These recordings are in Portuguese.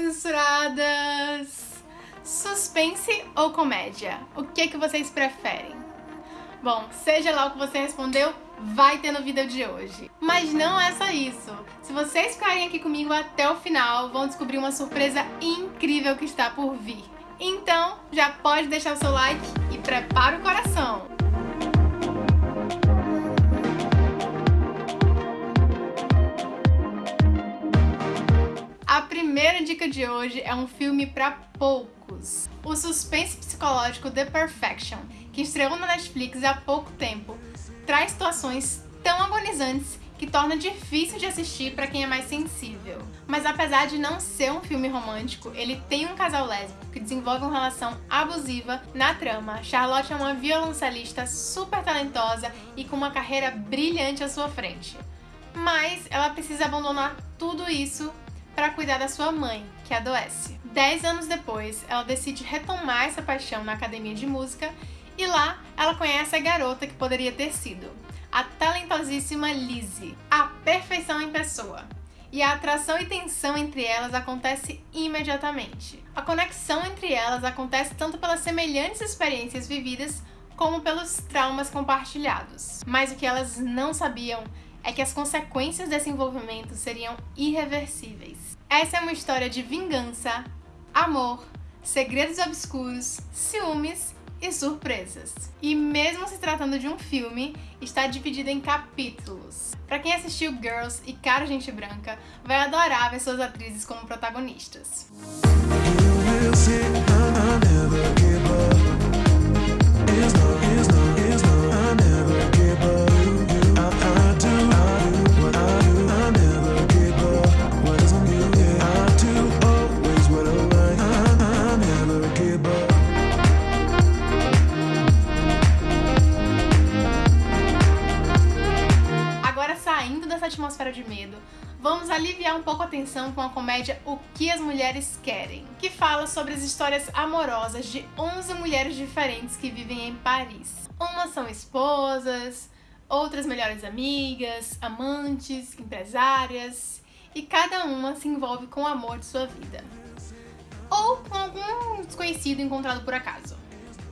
censuradas! Suspense ou comédia? O que, que vocês preferem? Bom, seja lá o que você respondeu, vai ter no vídeo de hoje. Mas não é só isso. Se vocês ficarem aqui comigo até o final, vão descobrir uma surpresa incrível que está por vir. Então, já pode deixar o seu like e prepara o coração! De hoje é um filme para poucos. O suspense psicológico The Perfection, que estreou na Netflix há pouco tempo, traz situações tão agonizantes que torna difícil de assistir para quem é mais sensível. Mas apesar de não ser um filme romântico, ele tem um casal lésbico que desenvolve uma relação abusiva na trama. Charlotte é uma violoncelista super talentosa e com uma carreira brilhante à sua frente. Mas ela precisa abandonar tudo isso para cuidar da sua mãe, que adoece. Dez anos depois, ela decide retomar essa paixão na academia de música e lá ela conhece a garota que poderia ter sido, a talentosíssima Lizzie, a perfeição em pessoa. E a atração e tensão entre elas acontece imediatamente. A conexão entre elas acontece tanto pelas semelhantes experiências vividas como pelos traumas compartilhados. Mas o que elas não sabiam é que as consequências desse envolvimento seriam irreversíveis. Essa é uma história de vingança, amor, segredos obscuros, ciúmes e surpresas. E mesmo se tratando de um filme, está dividido em capítulos. Para quem assistiu Girls e Cara Gente Branca, vai adorar ver suas atrizes como protagonistas. Atmosfera de medo, vamos aliviar um pouco a tensão com a comédia O que as Mulheres Querem, que fala sobre as histórias amorosas de 11 mulheres diferentes que vivem em Paris. Umas são esposas, outras melhores amigas, amantes, empresárias, e cada uma se envolve com o amor de sua vida. Ou com algum desconhecido encontrado por acaso.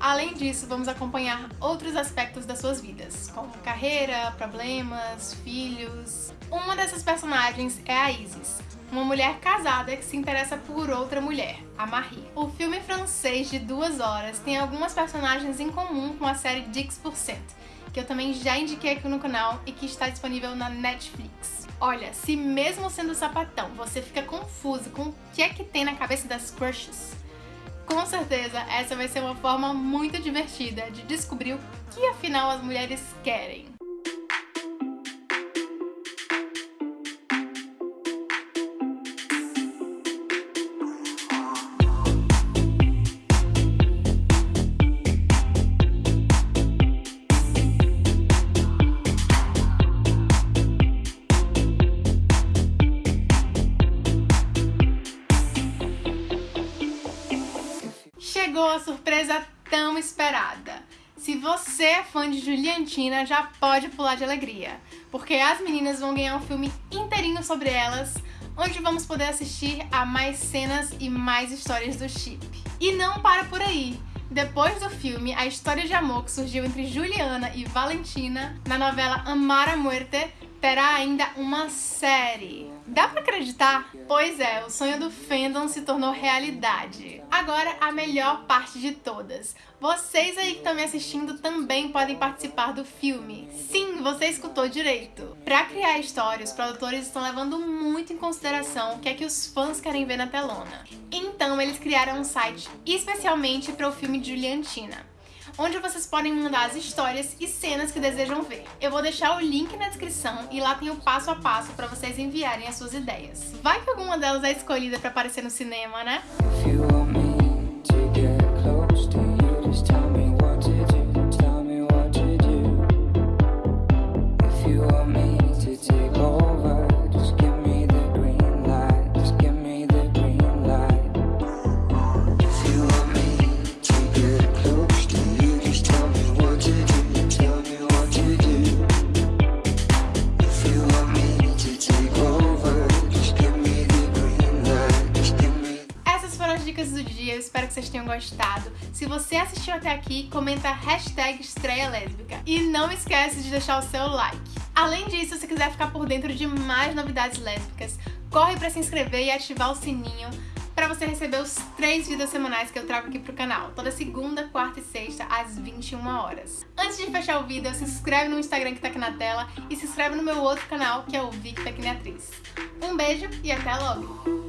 Além disso, vamos acompanhar outros aspectos das suas vidas, como carreira, problemas, filhos. Uma dessas personagens é a Isis, uma mulher casada que se interessa por outra mulher, a Marie. O filme francês de duas horas tem algumas personagens em comum com a série Dix%, que eu também já indiquei aqui no canal e que está disponível na Netflix. Olha, se mesmo sendo sapatão você fica confuso com o que é que tem na cabeça das crushes, com certeza, essa vai ser uma forma muito divertida de descobrir o que afinal as mulheres querem. Chegou a surpresa tão esperada. Se você é fã de Juliantina, já pode pular de alegria, porque as meninas vão ganhar um filme inteirinho sobre elas, onde vamos poder assistir a mais cenas e mais histórias do chip. E não para por aí! Depois do filme, a história de amor que surgiu entre Juliana e Valentina na novela Amar a Muerte terá ainda uma série. Dá pra acreditar? Pois é, o sonho do fandom se tornou realidade. Agora, a melhor parte de todas. Vocês aí que estão me assistindo também podem participar do filme. Sim, você escutou direito. Pra criar a história, os produtores estão levando muito em consideração o que é que os fãs querem ver na telona. Então, eles criaram um site especialmente para o filme de Juliantina onde vocês podem mandar as histórias e cenas que desejam ver. Eu vou deixar o link na descrição e lá tem o passo a passo para vocês enviarem as suas ideias. Vai que alguma delas é escolhida para aparecer no cinema, né? Dia, eu espero que vocês tenham gostado. Se você assistiu até aqui, comenta hashtag estreia lésbica. E não esquece de deixar o seu like. Além disso, se quiser ficar por dentro de mais novidades lésbicas, corre para se inscrever e ativar o sininho para você receber os três vídeos semanais que eu trago aqui pro canal, toda segunda, quarta e sexta, às 21 horas. Antes de fechar o vídeo, se inscreve no Instagram que tá aqui na tela e se inscreve no meu outro canal, que é o Vic Tecniatriz. Um beijo e até logo!